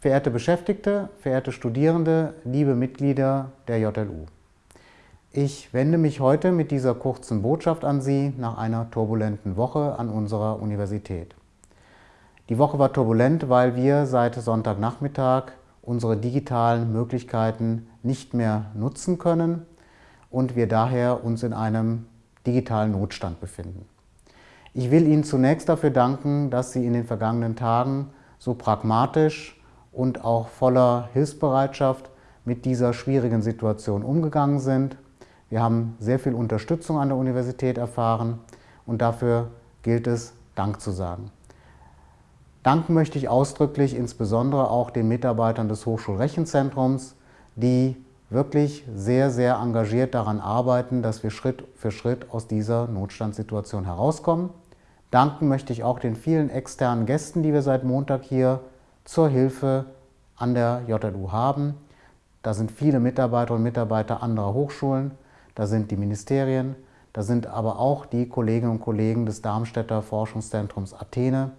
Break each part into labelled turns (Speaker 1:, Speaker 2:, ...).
Speaker 1: Verehrte Beschäftigte, verehrte Studierende, liebe Mitglieder der JLU. Ich wende mich heute mit dieser kurzen Botschaft an Sie nach einer turbulenten Woche an unserer Universität. Die Woche war turbulent, weil wir seit Sonntagnachmittag unsere digitalen Möglichkeiten nicht mehr nutzen können und wir daher uns in einem digitalen Notstand befinden. Ich will Ihnen zunächst dafür danken, dass Sie in den vergangenen Tagen so pragmatisch und auch voller Hilfsbereitschaft mit dieser schwierigen Situation umgegangen sind. Wir haben sehr viel Unterstützung an der Universität erfahren und dafür gilt es, Dank zu sagen. Danken möchte ich ausdrücklich insbesondere auch den Mitarbeitern des Hochschulrechenzentrums, die wirklich sehr, sehr engagiert daran arbeiten, dass wir Schritt für Schritt aus dieser Notstandssituation herauskommen. Danken möchte ich auch den vielen externen Gästen, die wir seit Montag hier zur Hilfe an der JLU haben. Da sind viele Mitarbeiter und Mitarbeiter anderer Hochschulen, da sind die Ministerien, da sind aber auch die Kolleginnen und Kollegen des Darmstädter Forschungszentrums Athene,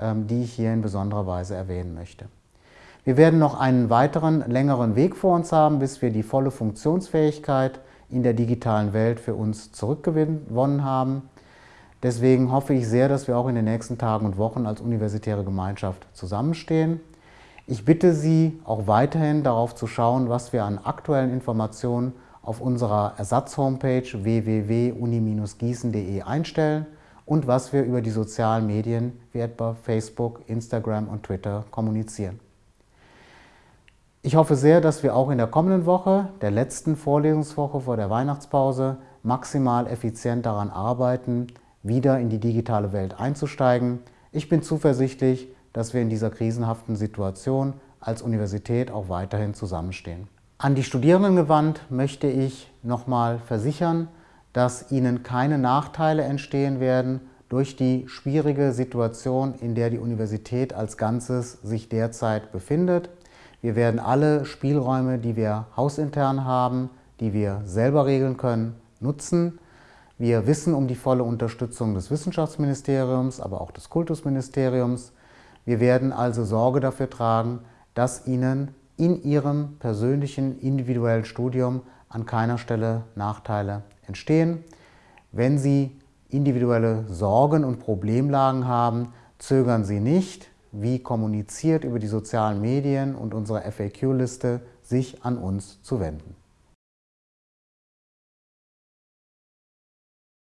Speaker 1: ähm, die ich hier in besonderer Weise erwähnen möchte. Wir werden noch einen weiteren, längeren Weg vor uns haben, bis wir die volle Funktionsfähigkeit in der digitalen Welt für uns zurückgewonnen haben. Deswegen hoffe ich sehr, dass wir auch in den nächsten Tagen und Wochen als universitäre Gemeinschaft zusammenstehen. Ich bitte Sie auch weiterhin darauf zu schauen, was wir an aktuellen Informationen auf unserer Ersatz-Homepage www.uni-gießen.de einstellen und was wir über die sozialen Medien wie etwa Facebook, Instagram und Twitter kommunizieren. Ich hoffe sehr, dass wir auch in der kommenden Woche, der letzten Vorlesungswoche vor der Weihnachtspause, maximal effizient daran arbeiten, wieder in die digitale Welt einzusteigen. Ich bin zuversichtlich, dass wir in dieser krisenhaften Situation als Universität auch weiterhin zusammenstehen. An die Studierenden gewandt möchte ich nochmal versichern, dass ihnen keine Nachteile entstehen werden durch die schwierige Situation, in der die Universität als Ganzes sich derzeit befindet. Wir werden alle Spielräume, die wir hausintern haben, die wir selber regeln können, nutzen. Wir wissen um die volle Unterstützung des Wissenschaftsministeriums, aber auch des Kultusministeriums. Wir werden also Sorge dafür tragen, dass Ihnen in Ihrem persönlichen, individuellen Studium an keiner Stelle Nachteile entstehen. Wenn Sie individuelle Sorgen und Problemlagen haben, zögern Sie nicht, wie kommuniziert über die sozialen Medien und unsere FAQ-Liste, sich an uns zu wenden.